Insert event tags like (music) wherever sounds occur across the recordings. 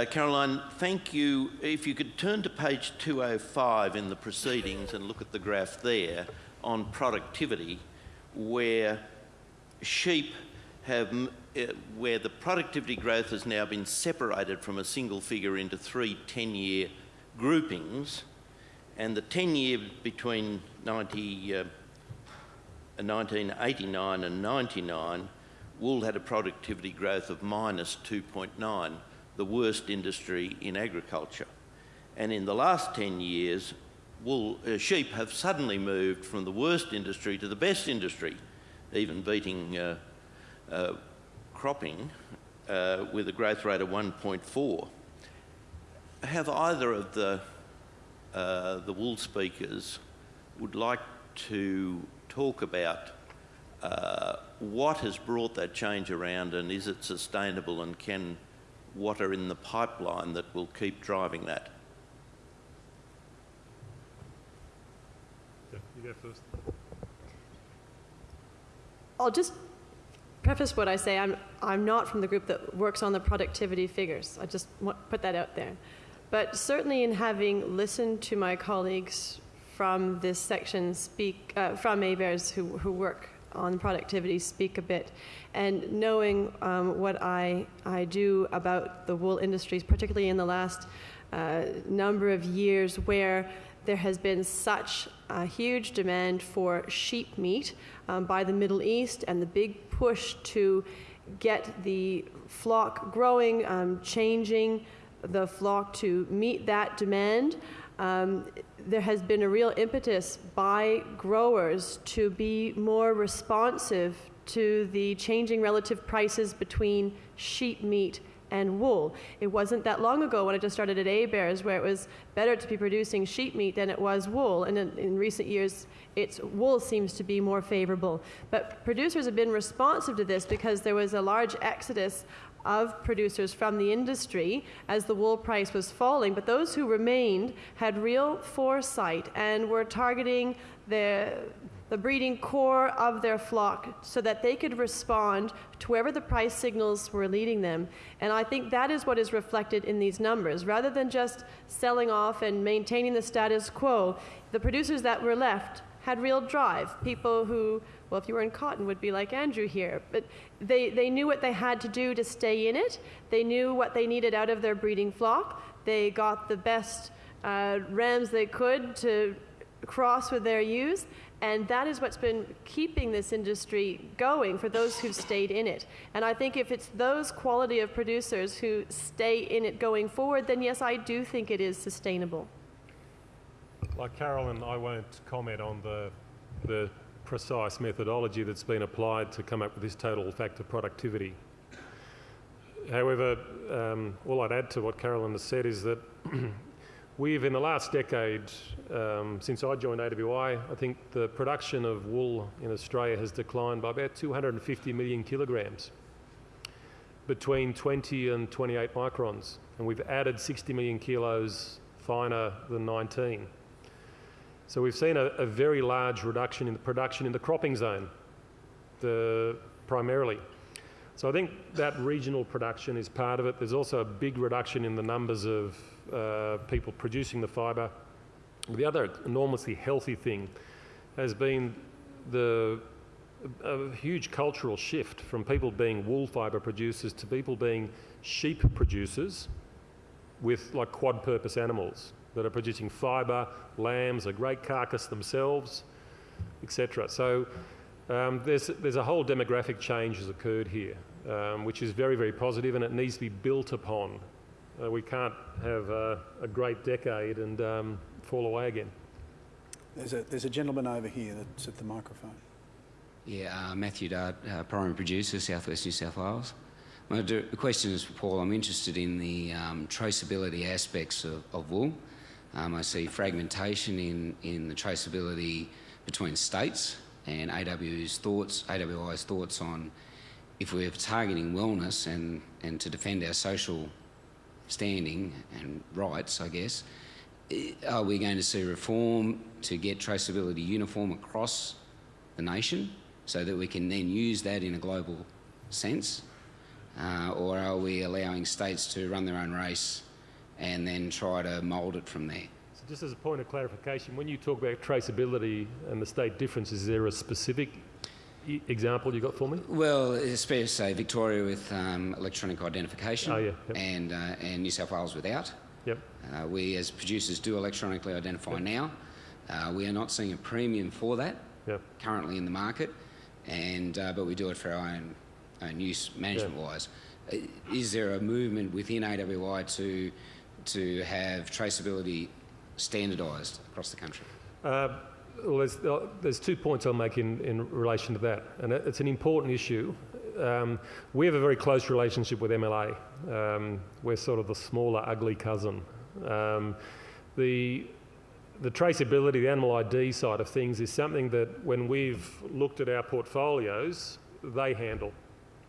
Uh, Caroline, thank you. If you could turn to page 205 in the proceedings and look at the graph there on productivity, where sheep have, uh, where the productivity growth has now been separated from a single figure into three 10 year groupings, and the 10 year between 90, uh, 1989 and 99, wool had a productivity growth of minus 2.9, the worst industry in agriculture. And in the last 10 years, wool, uh, sheep have suddenly moved from the worst industry to the best industry, even beating uh, uh, cropping uh, with a growth rate of 1.4. Have either of the, uh, the wool speakers would like to talk about uh, what has brought that change around and is it sustainable and can what are in the pipeline that will keep driving that? Yeah, you go first. I'll just preface what I say. I'm, I'm not from the group that works on the productivity figures. I just want to put that out there. But certainly in having listened to my colleagues from this section speak, uh, from ABARES who, who work on productivity speak a bit, and knowing um, what I, I do about the wool industries, particularly in the last uh, number of years where there has been such a huge demand for sheep meat um, by the Middle East and the big push to get the flock growing, um, changing the flock to meet that demand. Um, there has been a real impetus by growers to be more responsive to the changing relative prices between sheep meat and wool. It wasn't that long ago when I just started at ABARES where it was better to be producing sheep meat than it was wool. And in, in, recent years, it's wool seems to be more favorable. But producers have been responsive to this because there was a large exodus of producers from the industry as the wool price was falling. But those who remained had real foresight and were targeting the the breeding core of their flock so that they could respond to wherever the price signals were leading them. And I think that is what is reflected in these numbers. Rather than just selling off and maintaining the status quo, the producers that were left had real drive. People who, well, if you were in cotton, would be like Andrew here. But they, they knew what they had to do to stay in it. They knew what they needed out of their breeding flock. They got the best uh, rams they could to cross with their ewes. And that is what's been keeping this industry going for those who've stayed in it. And I think if it's those quality of producers who stay in it going forward, then yes, I do think it is sustainable. Like Carolyn, I won't comment on the, the precise methodology that's been applied to come up with this total factor productivity. However, um, all I'd add to what Carolyn has said is that (clears throat) We've, in the last decade, um, since I joined AWI, I think the production of wool in Australia has declined by about 250 million kilograms between 20 and 28 microns. And we've added 60 million kilos finer than 19. So we've seen a, a very large reduction in the production in the cropping zone, the, primarily. So I think that regional production is part of it. There's also a big reduction in the numbers of uh, people producing the fibre. The other enormously healthy thing has been the a huge cultural shift from people being wool fibre producers to people being sheep producers with like quad purpose animals that are producing fibre, lambs, a great carcass themselves, etc. So um, there's, there's a whole demographic change has occurred here um, which is very, very positive and it needs to be built upon. Uh, we can't have uh, a great decade and um, fall away again. There's a, there's a gentleman over here that's at the microphone. Yeah, uh, Matthew Dart, uh, primary producer, Southwest New South Wales. My the question is for Paul. I'm interested in the um, traceability aspects of, of wool. Um, I see fragmentation in, in the traceability between states and AW's thoughts, AWI's thoughts on if we're targeting wellness and, and to defend our social standing and rights, I guess, are we going to see reform to get traceability uniform across the nation so that we can then use that in a global sense? Uh, or are we allowing states to run their own race and then try to mould it from there? So just as a point of clarification, when you talk about traceability and the state difference, is there a specific example you got for me? Well, to say Victoria with um, electronic identification Oh, yeah, yep. and, uh, and New South Wales without. Yep. Uh, we, as producers, do electronically identify now. Uh, we are not seeing a premium for that Yep. currently in the market, and uh, but we do it for our own, own use management-wise. Uh, Is there a movement within AWI to to have traceability standardised across the country? Uh, well, there's, uh, there's two points I'll make in, in relation to that, and it's an important issue. Um, we have a very close relationship with MLA. Um, we're sort of the smaller, ugly cousin. Um, the, the traceability, the animal ID side of things is something that when we've looked at our portfolios, they handle.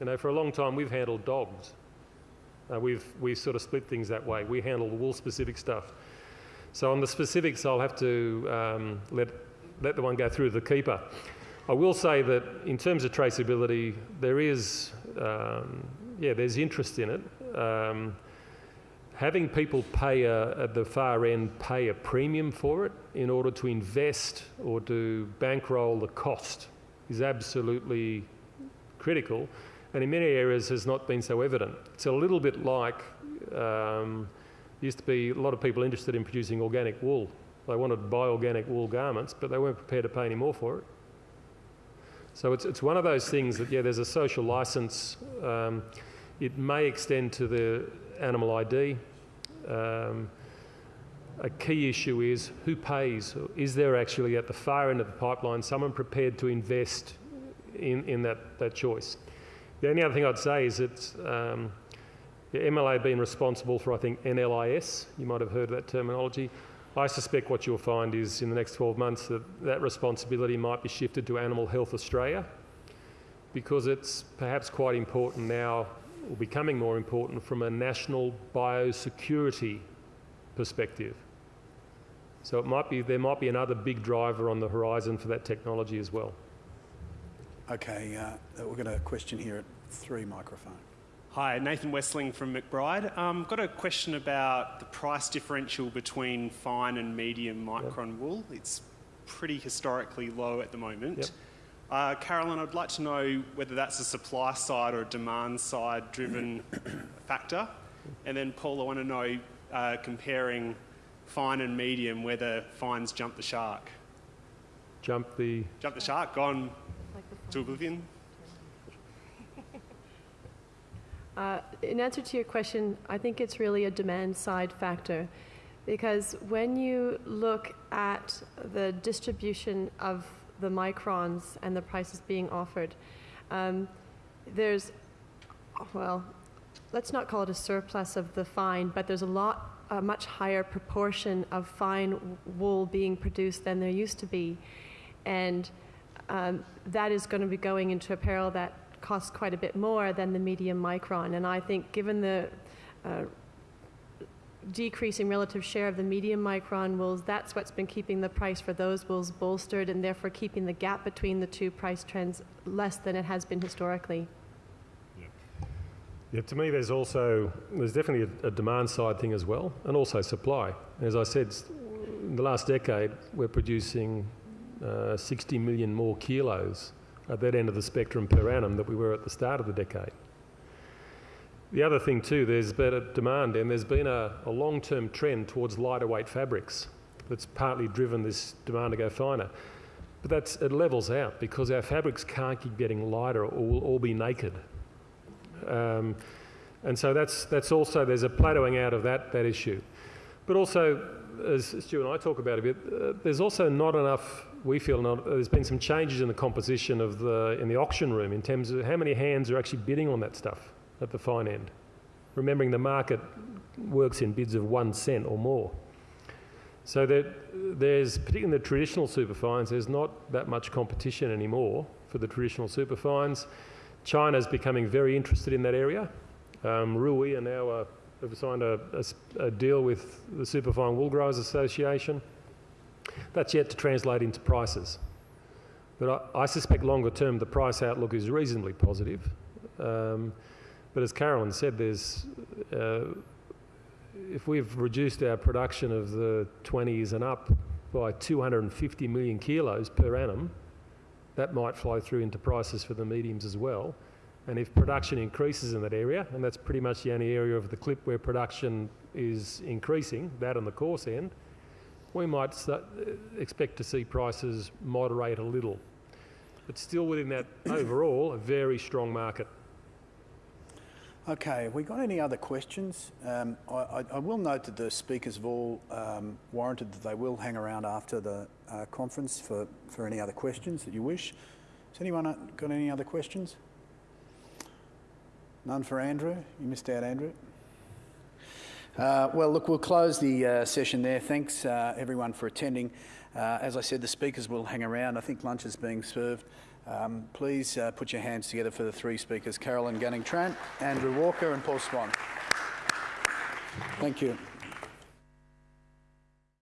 You know, for a long time we've handled dogs. Uh, we've, we've sort of split things that way. We handle the wool-specific stuff. So on the specifics, I'll have to um, let, let the one go through the keeper. I will say that in terms of traceability, there is, um, yeah, there's interest in it. Um, having people pay a, at the far end pay a premium for it in order to invest or to bankroll the cost is absolutely critical and in many areas has not been so evident. It's a little bit like um, used to be a lot of people interested in producing organic wool. They wanted to buy organic wool garments, but they weren't prepared to pay any more for it. So it's, it's one of those things that, yeah, there's a social license. Um, it may extend to the animal ID. Um, a key issue is who pays? Is there actually at the far end of the pipeline someone prepared to invest in, in that, that choice? The only other thing I'd say is it's um, MLA being responsible for, I think, NLIS. You might have heard that terminology. I suspect what you'll find is in the next 12 months that that responsibility might be shifted to Animal Health Australia because it's perhaps quite important now, or becoming more important from a national biosecurity perspective. So it might be, there might be another big driver on the horizon for that technology as well. Okay, uh, we've got a question here at three microphone. Hi, Nathan Westling from McBride. Um, got a question about the price differential between fine and medium micron wool. It's pretty historically low at the moment. Yep. Uh, Carolyn, I'd like to know whether that's a supply side or a demand side driven (clears throat) factor. And then, Paul, I want to know, uh, comparing fine and medium, whether fines jump the shark. Jump the, Jump the shark, gone to oblivion? Uh, in answer to your question, I think it's really a demand side factor because when you look at the distribution of the microns and the prices being offered, um, there's, well, let's not call it a surplus of the fine, but there's a lot, a much higher proportion of fine wool being produced than there used to be. And um, that is going to be going into apparel that costs quite a bit more than the medium micron. And I think, given the uh, decreasing relative share of the medium micron wools, that's what's been keeping the price for those wools bolstered and therefore keeping the gap between the two price trends less than it has been historically. Yeah, to me, there's also there's definitely a, a demand side thing as well, and also supply. As I said, in the last decade, we're producing uh, 60 million more kilos at that end of the spectrum per annum that we were at the start of the decade. The other thing too, there's better demand, and there's been a, a long-term trend towards lighter weight fabrics that's partly driven this demand to go finer. But that's, it levels out because our fabrics can't keep getting lighter or we'll all be naked. Um, and so that's, that's also, there's a plateauing out of that, that issue. But also, as Stu and I talk about a bit, uh, there's also not enough, we feel, not, there's been some changes in the composition of the, in the auction room in terms of how many hands are actually bidding on that stuff at the fine end. Remembering the market works in bids of one cent or more. So that there's, particularly in the traditional superfines, there's not that much competition anymore for the traditional superfines. China's becoming very interested in that area. Um, Ruyi are now uh, have signed a deal with the Superfine Wool Growers Association. That's yet to translate into prices. But I, I suspect longer term the price outlook is reasonably positive. Um, But as Carolyn said, there's, uh, if we've reduced our production of the 20s and up by 250 million kilos per annum, that might flow through into prices for the mediums as well. And if production increases in that area, and that's pretty much the only area of the clip where production is increasing, that on the coarse end, we might start, expect to see prices moderate a little. But still within that (coughs) overall, a very strong market. Okay, have we got any other questions? Um, I, I, I will note that the speakers have all um, warranted that they will hang around after the uh, conference for, for any other questions that you wish. Has anyone uh, got any other questions? None for Andrew? You missed out, Andrew. Uh, well, look, we'll close the uh, session there. Thanks, uh, everyone, for attending. Uh, as I said, the speakers will hang around. I think lunch is being served. Um, please uh, put your hands together for the three speakers Carolyn Gunning Trant, Andrew Walker, and Paul Swan. Thank you.